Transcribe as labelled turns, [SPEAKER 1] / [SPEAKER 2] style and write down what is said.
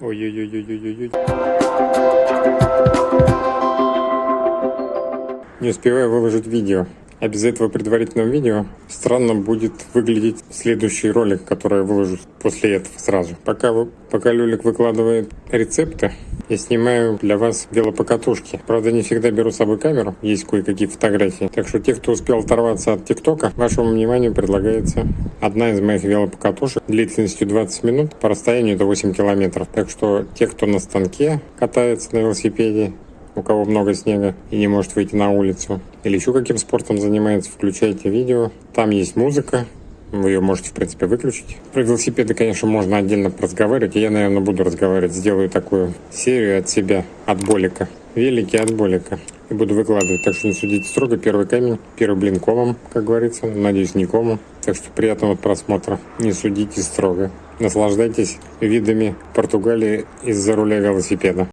[SPEAKER 1] Ой-ой-ой-ой-ой-ой. Не успеваю выложить видео. А без этого предварительного видео странно будет выглядеть следующий ролик, который я выложу после этого сразу. Пока, вы, пока Люлик выкладывает рецепты, я снимаю для вас велопокатушки. Правда, не всегда беру с собой камеру, есть кое-какие фотографии. Так что те, кто успел оторваться от ТикТока, вашему вниманию предлагается одна из моих велопокатушек длительностью 20 минут, по расстоянию до 8 километров. Так что те, кто на станке катается на велосипеде, у кого много снега и не может выйти на улицу, или еще каким спортом занимается, включайте видео. Там есть музыка, вы ее можете, в принципе, выключить. Про велосипеды, конечно, можно отдельно разговаривать, я, наверное, буду разговаривать. Сделаю такую серию от себя, от болика. Велики от болика. И буду выкладывать, так что не судите строго. Первый камень, первый блин комом, как говорится. Надеюсь, не комом. Так что приятного просмотра. Не судите строго. Наслаждайтесь видами Португалии из-за руля велосипеда.